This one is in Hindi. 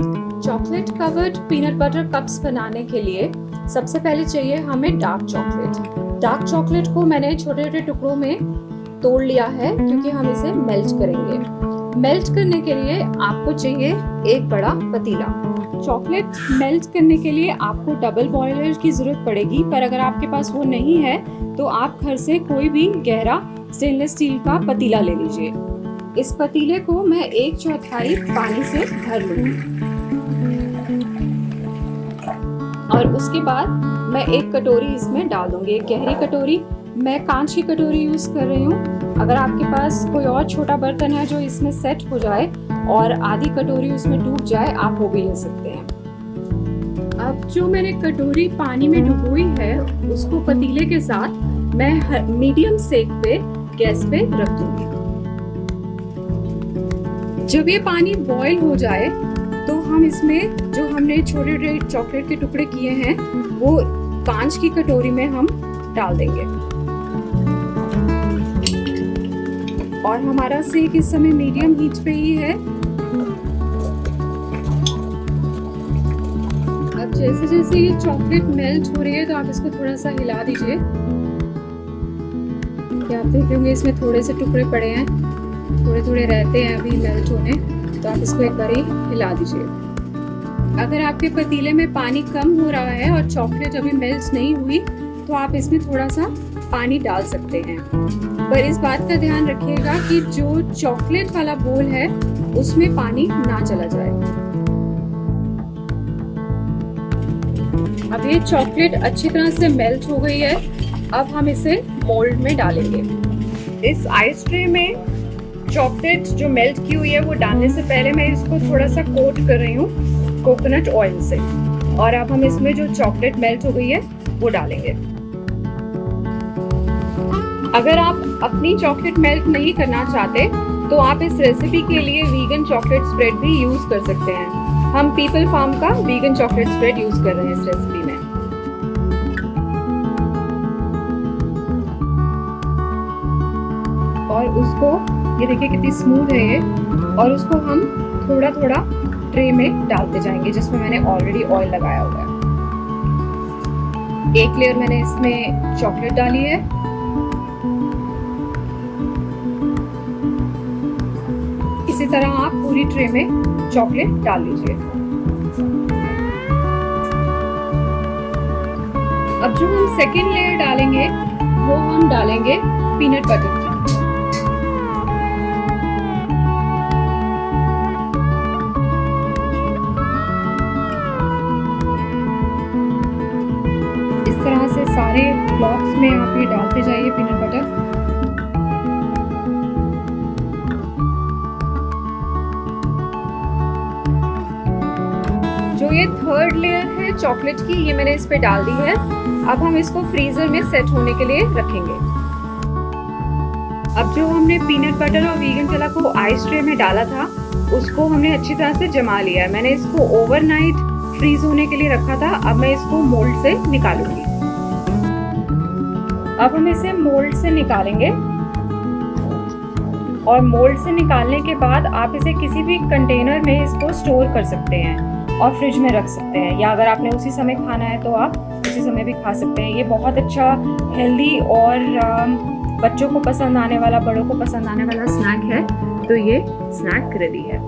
Chocolate covered peanut butter cups बनाने के लिए सबसे पहले चाहिए हमें डार्क चॉकलेट डार्क चॉकलेट को मैंने छोटे छोटे टुकड़ों में तोड़ लिया है क्योंकि हम इसे मेल्ट करेंगे. मेल्ट करने के लिए आपको चाहिए एक बड़ा पतीला. चॉकलेट मेल्ट करने के लिए आपको डबल बॉयलर की ज़रूरत पड़ेगी, पर अगर आपके पास वो नहीं है तो आप घर से कोई भी गहरा स्टेनलेस स्टील का पतीला ले लीजिए. इस पतीले को मैं एक चौथाई पानी से भर लूँगी. और उसके बाद मैं एक कटोरी इसमें डाल दूँगी, एक गहरी कटोरी। मैं कांच की कटोरी यूज़ कर रही हूँ। अगर आपके पास कोई और छोटा बर्तन है जो इसमें सेट हो जाए और आधी कटोरी उसमें डूब जाए, आप वो भी ले सकते हैं। अब जो मैंने कटोरी पानी में डुबोई है, उसको पतीले के साथ मैं मीडियम सेक पे, गैस पे रख दूँगी। जब ये पानी बॉईल हो जाए हम इसमें जो हमने छोटे छोटे चॉकलेट के टुकड़े किए हैं, वो कांच की कटोरी में हम डाल देंगे। और हमारा सेक इस समय मीडियम हीट पे ही है। अब जैसे जैसे ये चॉकलेट मेल्ट हो रही है तो आप इसको थोड़ा सा हिला दीजिए। आप देख होंगे, इसमें थोड़े से टुकड़े पड़े हैं। थोड़े थोड़े रहते हैं अभी मेल्ट होने तो आप इसको एक बार ही हिला दीजिए। अगर आपके पतीले में पानी कम हो रहा है और चॉकलेट अभी मेल्ट नहीं हुई तो आप इसमें थोड़ा सा पानी डाल सकते हैं। पर इस बात का ध्यान रखिएगा कि जो चॉकलेट वाला बोल है, उसमें पानी ना चला जाए। अब ये चॉकलेट अच्छी तरह से मेल्ट हो गई है, अब हम इसे मोल्ड में डालेंगे। इस आइस ट्रे में चॉकलेट जो मेल्ट की हुई है, वो डालने से पहले मैं इसको थोड़ा सा कोट कर रही हूँ कोकोनट ऑयल से। और अब हम इसमें जो चॉकलेट मेल्ट हो गई है, वो डालेंगे। अगर आप अपनी चॉकलेट मेल्ट नहीं करना चाहते तो आप इस रेसिपी के लिए वीगन चॉकलेट स्प्रेड भी यूज़ कर सकते हैं। हम पीपल फार्म का वीगन चॉकलेट स्प्रेड यूज़ कर रहे हैं इस रेसिपी में। और उसको, ये देखिए कितनी स्मूथ है ये, और उसको हम थोड़ा थोड़ा ट्रे में डालते जाएँगे, जिसमें मैंने ऑलरेडी ऑयल लगाया हुआ है। एक लेयर मैंने इसमें चॉकलेट डाली है। इसी तरह आप पूरी ट्रे में चॉकलेट डाल लीजिए। अब जो हम सेकेंड लेयर डालेंगे, वो हम डालेंगे पीनट बटर की। सारे ब्लॉक्स में आप ये डालते जाइए पीनट बटर जो ये थर्ड लेयर है चॉकलेट की, ये मैंने इस पे डाल दी है। अब हम इसको फ्रीजर में सेट होने के लिए रखेंगे। अब जो हमने पीनट बटर और वीगन चला को आइस ट्रे में डाला था, उसको हमने अच्छी तरह से जमा लिया है। मैंने इसको ओवरनाइट फ्रीज होने के लिए रखा था। अब मैं इसको मोल्ड से निकालूँगी। अब हम इसे मोल्ड से निकालेंगे। और मोल्ड से निकालने के बाद आप इसे किसी भी कंटेनर में इसको स्टोर कर सकते हैं और फ्रिज में रख सकते हैं। या अगर आपने उसी समय खाना है तो आप उसी समय भी खा सकते हैं। ये बहुत अच्छा हेल्दी और बच्चों को पसंद आने वाला, बड़ों को पसंद आने वाला स्नैक है। तो ये स्नैक रेडी है।